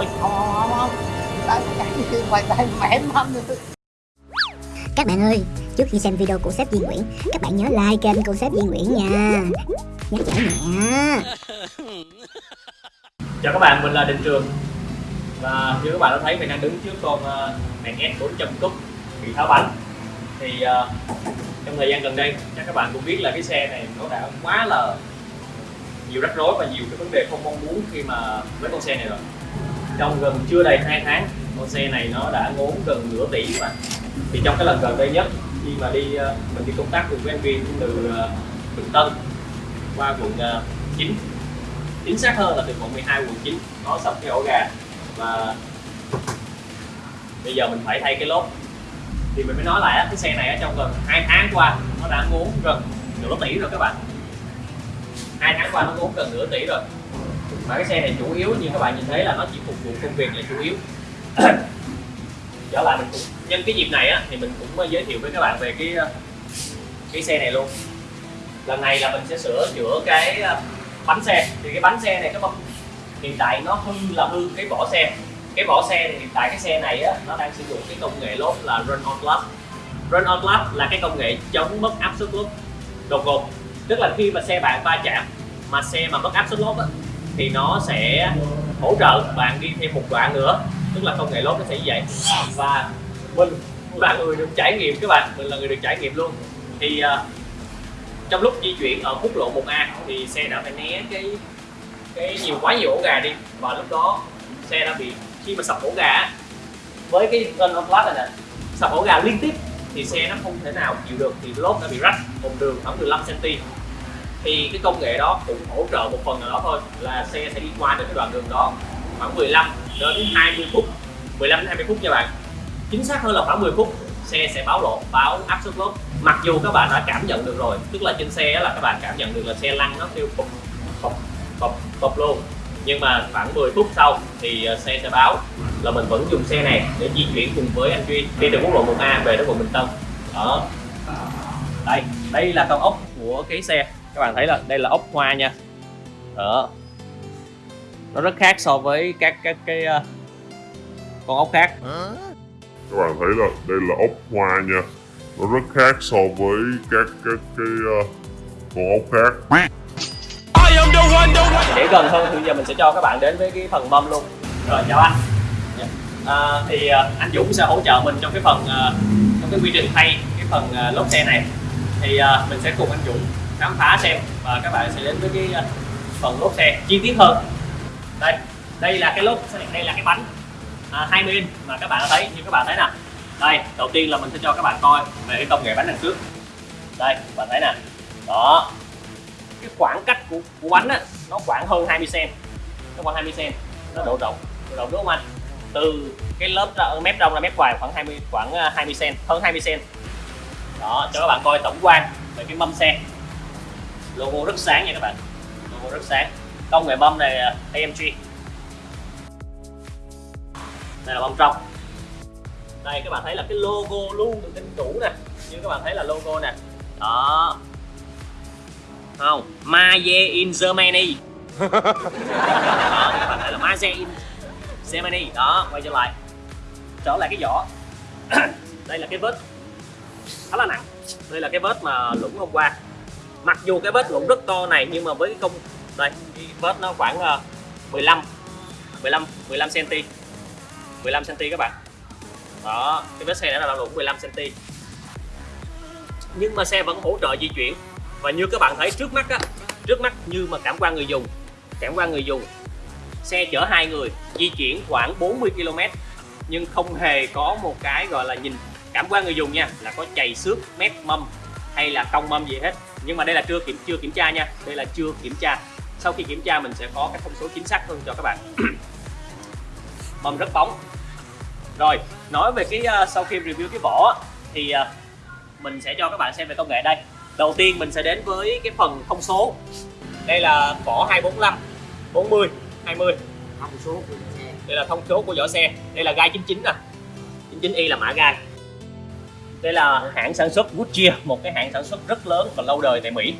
lỗi không? Không không tay mày tay mẹ mâm Các bạn ơi, trước khi xem video của sếp Duy Nguyễn, các bạn nhớ like kênh của sếp Duy Nguyễn nha. Nhắc nhở nhẹ. chào các bạn mình là Đình Trường. Và như các bạn đã thấy mình đang đứng trước con uh, Mercedes 400 cúp bị tháo bánh. Thì uh, trong thời gian gần đây chắc các bạn cũng biết là cái xe này nó đã quá là nhiều rắc rối và nhiều cái vấn đề không mong muốn khi mà với con xe này rồi trong gần chưa đầy hai tháng con xe này nó đã ngốn gần nửa tỷ mà thì trong cái lần gần đây nhất khi mà đi ờ, mình đi công tác cùng với anh Viên từ ờ, Bình Tân qua quận ờ, 9 chính xác hơn là từ quận 12 quận 9 nó sập cái ổ gà và bây giờ mình phải thay cái lốp. Thì mình mới nói lại á, cái xe này ở trong gần hai tháng qua nó đã ngốn gần nửa tỷ rồi các bạn. Hai tháng qua nó ngốn gần nửa tỷ rồi mà cái xe này chủ yếu như các bạn nhìn thấy là nó chỉ phục vụ công việc là chủ yếu. Trở lại mình cũng nhân cái dịp này á, thì mình cũng ờ, giới thiệu với các bạn về cái ờ, cái xe này luôn. Lần này là mình sẽ sửa chữa cái ờ, bánh xe. Thì cái bánh xe này các bạn hiện tại nó hư là hư cái vỏ xe. Cái vỏ xe thì hiện tại cái xe này á, nó đang sử dụng cái công nghệ lốp là run on lap run on lap là cái công nghệ chống mất áp suất lốp đột ngột. Tức là khi mà xe bạn va chạm mà xe mà mất áp suất lốp á, thì nó sẽ hỗ trợ bạn đi thêm một đoạn nữa. Tức là công nghệ lốp nó sẽ như vậy. Và mình là người được trải nghiệm các bạn mình là người được trải nghiệm luôn. Thì uh, trong lúc di chuyển ở quốc lộ 1A thì xe đã phải né cái cái nhiều quá nhiều ổ gà đi. Và lúc đó xe đã bị khi mà sập ổ gà với cái gun on flat này nè sập ổ gà liên tiếp thì xe nó không thể nào chịu được thì lốp đã bị rách một đường khoảng 15 cm thì cái công nghệ đó cũng hỗ trợ một phần nào đó thôi, là xe sẽ đi qua được cái đoạn đường đó khoảng 15 đến 20 phút. 15 đến 20 phút nha bạn. Chính xác hơn là khoảng 10 phút, xe sẽ báo lộ, báo áp suất lốp mặc dù các bạn đã cảm nhận được rồi, tức là trên xe là các bạn cảm nhận được là xe lăn nó kêu bập bập bập bập luôn. Nhưng mà khoảng 10 phút sau thì ờ, xe sẽ báo là mình vẫn dùng xe này để di chuyển cùng với anh Duy đi từ quốc lộ 1A về đến quận Bình Tân. Đó. Đây đây là cao ốc của cái xe các bạn thấy là đây là ốc hoa nha. Đó. Nó rất khác so với các các cái uh, con ốc khác. Các bạn thấy là đây là ốc hoa nha. Nó rất khác so với các các cái uh, con ốc khác. Để gần hơn thì giờ mình sẽ cho các bạn đến với cái phần mâm luôn. Rồi chào anh. À, thì uh, anh Dũng sẽ hỗ trợ mình trong cái phần trong cái quy trình thay cái phần lốp xe này. Thì mình sẽ cùng anh Dũng khám phá xem. Và các bạn sẽ đến với cái à, phần lốp xe. Chi tiết hơn. Đây đây là cái lốp đây là cái bánh à, 20 inch mà các bạn thấy. Như các bạn thấy nè. Đây đầu tiên là mình sẽ cho các bạn coi về cái công nghệ bánh đằng trước. Đây các bạn thấy nè. Đó. Cái khoảng cách của, của bánh á nó khoảng hơn 20 cm nó khoảng 20 cm nó độ rộng độ rộng đúng không anh? Từ cái lớp ra, mép trong ra mép ngoài khoảng 20 khoảng à, 20 cm hơn 20 cm đó cho các bạn coi tổng quan về cái mâm xe logo rất sáng nha các bạn. Logo rất sáng. Công nghệ bơm này à, AMG đây là bơm trong đây, các bạn thấy là cái logo luôn được in đủ nè. Như các bạn thấy là logo nè. Đó. Không Maze in Germany. Đó, các bạn thấy là Maze in Germany. Đó, quay trở lại. Trở lại cái vỏ. Đây là cái vết khá là nặng. Đây là cái vết mà lũng hôm qua mặc dù cái vết cũng rất to này, nhưng mà với cái công đây, cái vết nó khoảng 15 15 15 cm 15 cm các bạn. Đó, cái vết xe đã là lũng 15 cm nhưng mà xe vẫn hỗ trợ di chuyển. Và như các bạn thấy trước mắt á, trước mắt như mà cảm quan người dùng, cảm quan người dùng, xe chở hai người di chuyển khoảng 40 km nhưng không hề có một cái, gọi là, nhìn, cảm quan người dùng nha, là có chày xước, mép mâm hay là cong mâm gì hết nhưng mà đây là chưa kiểm chưa kiểm tra nha. Đây là chưa kiểm tra. Sau khi kiểm tra mình sẽ có các thông số chính xác hơn cho các bạn. Mâm rất bóng. Rồi nói về cái uh, sau khi review cái vỏ thì uh, mình sẽ cho các bạn xem về công nghệ đây. Đầu tiên mình sẽ đến với cái phần thông số. Đây là vỏ 245 40 20 thông số của đây là thông số của vỏ xe. Đây là gai 99 nè. 99i là mã gai đây là hãng sản xuất Goodyear một cái hãng sản xuất rất lớn và lâu đời tại Mỹ.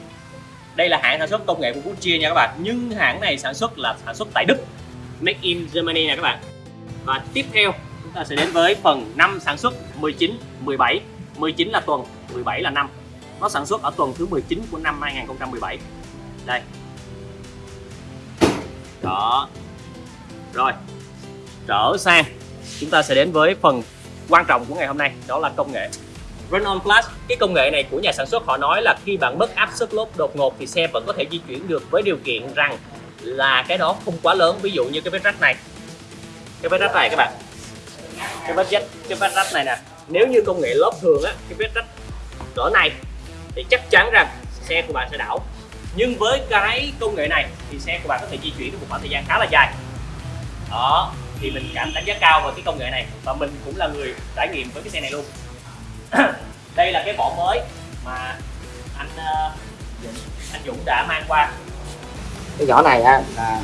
Đây là hãng sản xuất công nghệ của Goodyear nha các bạn. Nhưng hãng này sản xuất là sản xuất tại Đức, Make in Germany nè các bạn. Và tiếp theo, chúng ta sẽ đến với phần năm sản xuất 19 17 19 là tuần 17 là năm. Nó sản xuất ở tuần thứ 19 của năm 2017 đây. Đó. Rồi. Trở sang, chúng ta sẽ đến với phần quan trọng của ngày hôm nay, đó là công nghệ. Run on Plus, cái công nghệ này của nhà sản xuất họ nói là khi bạn mất áp suất lốp đột ngột thì xe vẫn có thể di chuyển được với điều kiện rằng là cái đó không quá lớn, ví dụ như cái vết rách này. Cái vết rách này các bạn. Cái vết rách, cái vết rách này nè. Nếu như công nghệ lốp thường á, cái vết rách cỡ này thì chắc chắn rằng xe của bạn sẽ đảo. Nhưng với cái công nghệ này thì xe của bạn có thể di chuyển được một khoảng thời gian khá là dài. Đó, thì mình cảm đánh giá cao về cái công nghệ này và mình cũng là người trải nghiệm với cái xe này luôn. đây là cái vỏ mới mà anh uh, anh Dũng đã mang qua. Cái vỏ này á là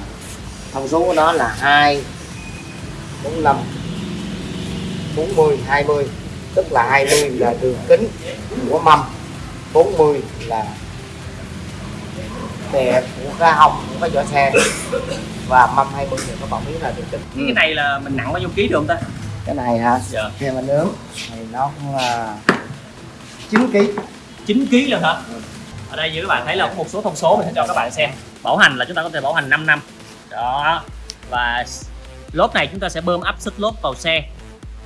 thông số của nó là hai bốn năm bốn mươi hai mươi tức là 20 là đường kính của mâm 40 là bề của cái hông của cái vỏ xe. Và mâm 20 thì có bảo miếng là đường kính. Cái này là mình nặng bao nhiêu ký được không ta cái này hả? Dạ. Khi mà nướng thì nó cũng là 9 kg 9 kg lần hả? Ở đây như các bạn thấy là có một số thông số mình sẽ cho các bạn xem. Bảo hành là chúng ta có thể bảo hành 5 năm. Đó. Và lốp này chúng ta sẽ bơm áp suất lốp vào xe.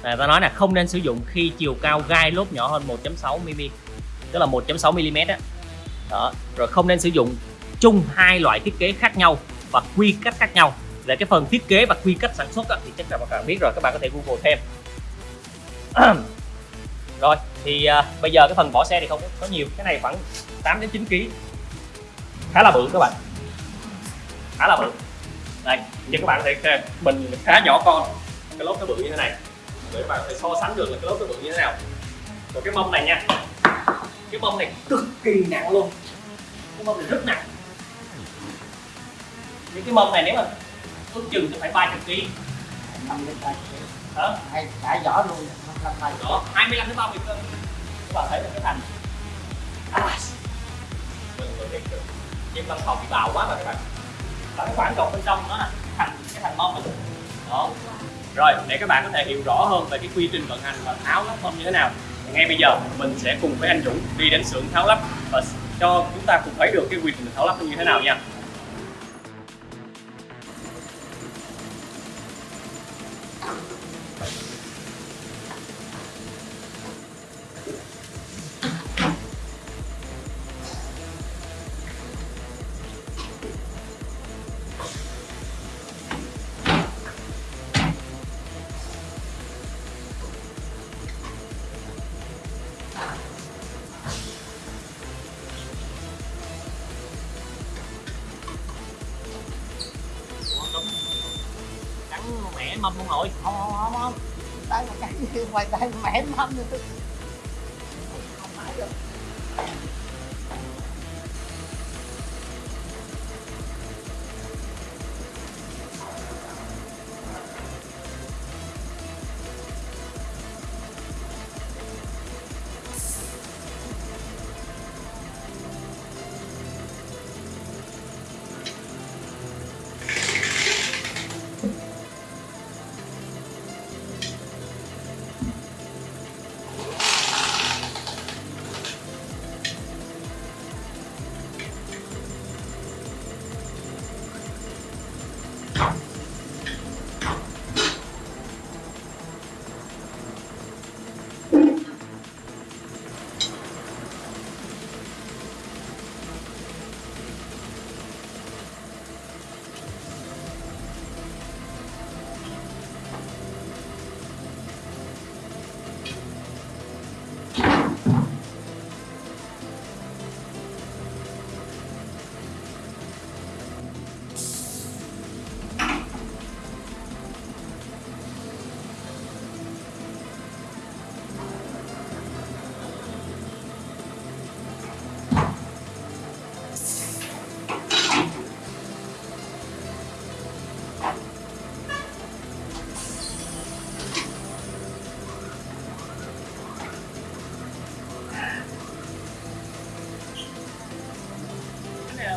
Và ta nói là không nên sử dụng khi chiều cao gai lốp nhỏ hơn 1.6 mm tức là 1.6 mm đó. đó. Rồi không nên sử dụng chung hai loại thiết kế khác nhau và quy cách khác nhau về cái phần thiết kế và quy cách sản xuất đó, thì chắc là các bạn biết rồi các bạn có thể google thêm. Rồi thì uh, bây giờ cái phần vỏ xe thì không có nhiều cái này khoảng 8 đến 9 kg khá là bự các bạn. Khá là bự. Đây như các bạn có thể xem mình khá nhỏ con cái lốp nó bự như thế này. Để các bạn có thể so sánh được là cái lốp nó bự như thế nào. Rồi cái mông này nha. Cái mông này cực kỳ nặng luôn. Cái mông này rất nặng. Những cái mông này nếu mà ước chừng thì phải 300 kg năm đến ba đó hay cả vỏ luôn năm tay đó 25 đến 30 cân. Các bạn thấy là cái thành. À, mình biết được. Nhưng văn phòng bị bào quá mà các bạn. Và cái khoảng tròn bên trong nó thành cái thành mông này. đó. Rồi để các bạn có thể hiểu rõ hơn về cái quy trình vận hành và tháo lắp mâm như thế nào thì ngay bây giờ mình sẽ cùng với anh Dũng đi đến xưởng tháo lắp và cho chúng ta cùng thấy được cái quy trình tháo lắp như thế nào nha mâm luôn rồi. Không không không không tay mà cắn như ngoài tay mẻ mâm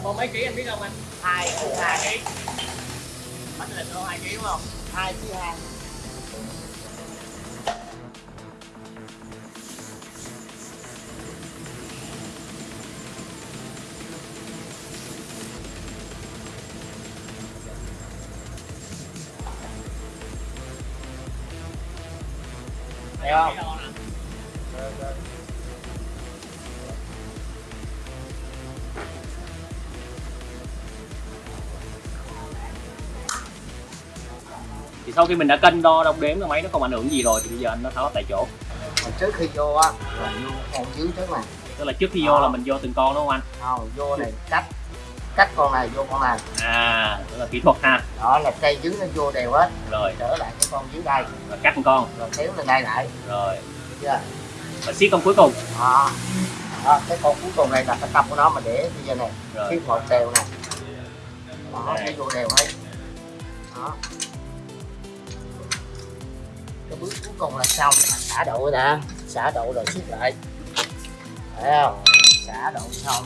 bao mấy ký anh biết không anh? Hai hai ký. Bánh lịch luôn hai ký đúng không? Hai ký hai Thấy không? Được, được. Thì sau khi mình đã cân đo đong đếm cái máy nó không ảnh hưởng gì rồi thì bây giờ anh nó tháo tại chỗ. Còn trước khi vô á là vô con dưới trước này. Tức là trước khi vô là mình vô từng con đúng không anh? Không vô này cách cách con này vô con này. À đó là kỹ thuật ha. Đó là cây dưới nó vô đều hết. Rồi. Trở lại cái con dưới đây. Rồi cắt một con. Rồi kéo lên đây lại. Rồi. Chưa? Và siết con cuối cùng. Đó. đó cái con cuối cùng này là cái tâm của nó mà để bây giờ này. Cái một đều này. Đó nó vô đều hết. Đó cái bước cuối cùng là xong. Là xả độ đã xả độ rồi siết lại. Thấy không? Xả độ xong.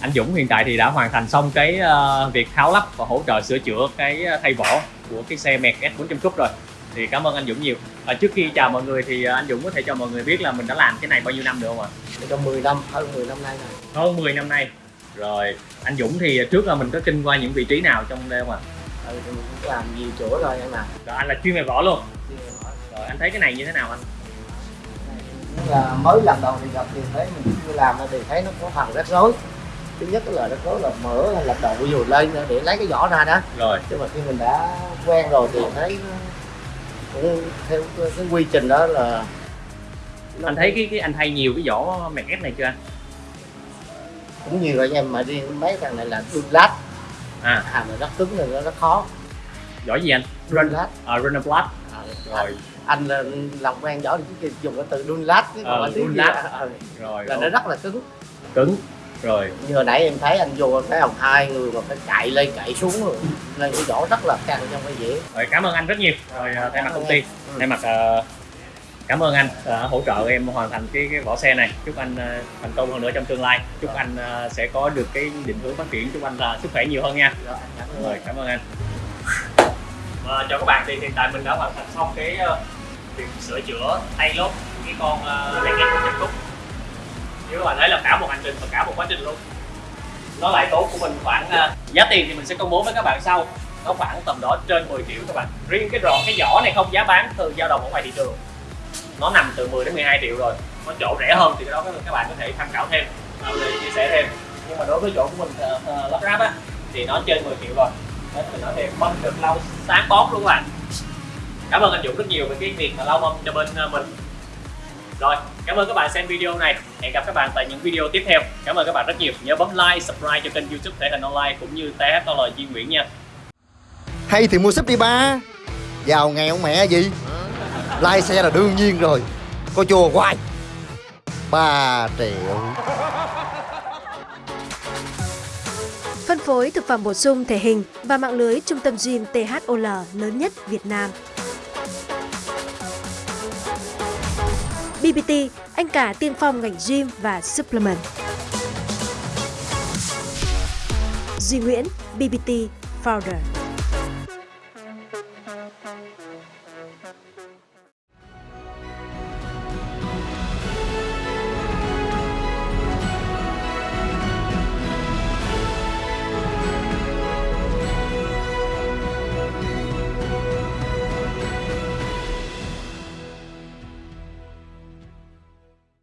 Anh Dũng hiện tại thì đã hoàn thành xong cái ờ, việc tháo lắp và hỗ trợ sửa chữa cái ờ, thay vỏ của cái xe Merc S400 Cúp rồi. Thì cảm ơn anh Dũng nhiều. Và trước khi chào mọi người thì ờ, anh Dũng có thể cho mọi người biết là mình đã làm cái này bao nhiêu năm được không ạ? Trong 10 năm hơn 10 năm nay rồi. Hơn 10 năm nay. Rồi anh Dũng thì trước là mình có kinh qua những vị trí nào trong đây không ạ? Ừ, thì mình cũng làm nhiều chỗ rồi em à rồi anh là chuyên về vỏ luôn. Rồi anh thấy cái này như thế nào anh? Là mới lần đầu thì gặp thì thấy mình chưa làm thì thấy nó có phần rắc rối thứ nhất là rắc rối là mở hay là đầu vừa lên để lấy cái vỏ ra đó. Rồi. Chứ mà khi mình đã quen rồi thì thấy nó cũng theo cái, quy trình đó là nó anh thấy cái cái anh thay nhiều cái vỏ Merc S này chưa anh? Cũng nhiều rồi em mà đi mấy thằng này là đun lát. À. Hàng này rất cứng rồi nó rất khó. Vỏ gì anh? Đun lát. à, Runnerblatt À, rồi. Anh là làm quen vỏ thì dùng cái từ đun lát chứ còn Ờ, đun lát. á, ờ, rồi là nó rất là cứng. Cứng rồi. Như hồi nãy em thấy anh vô thấy không hai người mà phải chạy lên chạy xuống rồi nên cái vỏ rất là căng trong cái dĩa rồi cảm ơn anh rất nhiều. Rồi à, thay mặt công ty. Ừ. thay mặt à, cảm ơn anh đã hỗ trợ em hoàn thành cái cái vỏ xe này. Chúc anh à, thành công hơn nữa trong tương lai. Chúc anh à, sẽ có được cái định hướng phát triển. Chúc anh là sức khỏe nhiều hơn nha. Rồi, anh cảm ơn. Rồi cảm ơn anh. Và chào các bạn. Thì hiện tại mình đã hoàn thành xong cái ờ, việc sửa chữa tay lốp cái con uh, Mercedes 100 cúp như các bạn thấy là cả một hành trình và cả một quá trình luôn nó lại tốn của mình khoảng uh, giá tiền thì mình sẽ công bố với các bạn sau. Nó khoảng tầm đó trên 10 triệu các bạn. Riêng cái rọ cái vỏ này không giá bán từ dao động ở ngoài thị trường. Nó nằm từ 10 đến 12 triệu rồi. Có chỗ rẻ hơn thì cái đó các bạn có thể tham khảo thêm à, để chia sẻ thêm. Nhưng mà đối với chỗ của mình uh, lắp ráp á thì nó trên 10 triệu rồi. Nên mình nói thêm mâm được lau sáng bóng luôn các bạn. Cảm ơn anh Dũng rất nhiều về cái việc mà lau mâm cho bên à, mình rồi cảm ơn các bạn xem video này. Hẹn gặp các bạn tại những video tiếp theo. Cảm ơn các bạn rất nhiều. Nhớ bấm like subscribe cho kênh youtube thể hình online cũng như THL Duy Nguyễn nha. Hay thì mua súp đi ba. Giàu nghèo mẹ gì? Lai xe là đương nhiên rồi. Có chùa hoài. 3 triệu. Phân phối thực phẩm bổ sung thể hình và mạng lưới trung tâm gym THOL lớn nhất Việt Nam. BBT, anh cả tiên phong ngành gym và supplement. Duy Nguyễn, BBT Founder.